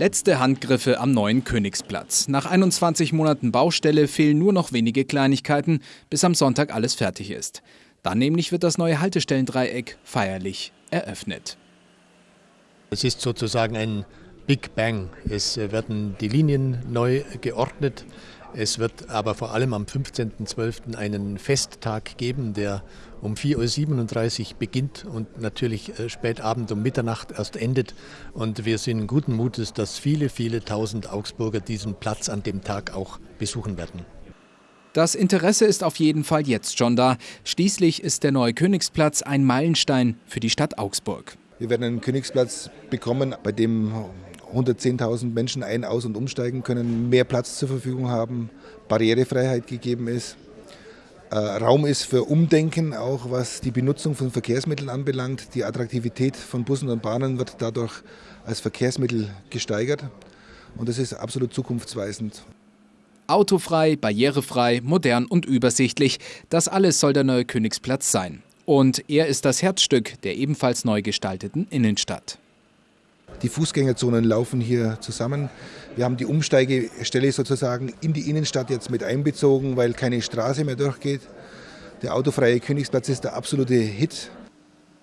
Letzte Handgriffe am neuen Königsplatz. Nach 21 Monaten Baustelle fehlen nur noch wenige Kleinigkeiten, bis am Sonntag alles fertig ist. Dann nämlich wird das neue Haltestellendreieck feierlich eröffnet. Es ist sozusagen ein Big Bang. Es werden die Linien neu geordnet. Es wird aber vor allem am 15.12. einen Festtag geben, der um 4.37 Uhr beginnt und natürlich äh, spät Abend um Mitternacht erst endet. Und wir sind guten Mutes, dass viele, viele tausend Augsburger diesen Platz an dem Tag auch besuchen werden. Das Interesse ist auf jeden Fall jetzt schon da. Schließlich ist der neue Königsplatz ein Meilenstein für die Stadt Augsburg. Wir werden einen Königsplatz bekommen, bei dem 110.000 Menschen ein-, aus- und umsteigen können, mehr Platz zur Verfügung haben, Barrierefreiheit gegeben ist. Äh, Raum ist für Umdenken, auch was die Benutzung von Verkehrsmitteln anbelangt. Die Attraktivität von Bussen und Bahnen wird dadurch als Verkehrsmittel gesteigert und das ist absolut zukunftsweisend. Autofrei, barrierefrei, modern und übersichtlich, das alles soll der neue Königsplatz sein. Und er ist das Herzstück der ebenfalls neu gestalteten Innenstadt. Die Fußgängerzonen laufen hier zusammen. Wir haben die Umsteigestelle sozusagen in die Innenstadt jetzt mit einbezogen, weil keine Straße mehr durchgeht. Der autofreie Königsplatz ist der absolute Hit.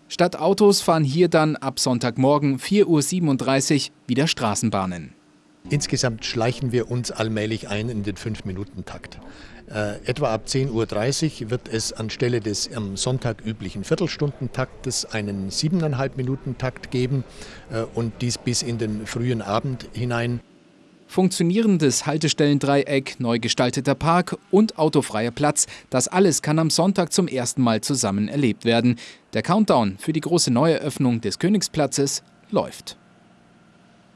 Statt Autos fahren hier dann ab Sonntagmorgen 4.37 Uhr wieder Straßenbahnen. Insgesamt schleichen wir uns allmählich ein in den 5-Minuten-Takt. Äh, etwa ab 10.30 Uhr wird es anstelle des am Sonntag üblichen Viertelstundentaktes einen 7,5-Minuten-Takt geben äh, und dies bis in den frühen Abend hinein. Funktionierendes Haltestellendreieck, neu gestalteter Park und autofreier Platz, das alles kann am Sonntag zum ersten Mal zusammen erlebt werden. Der Countdown für die große Neueröffnung des Königsplatzes läuft.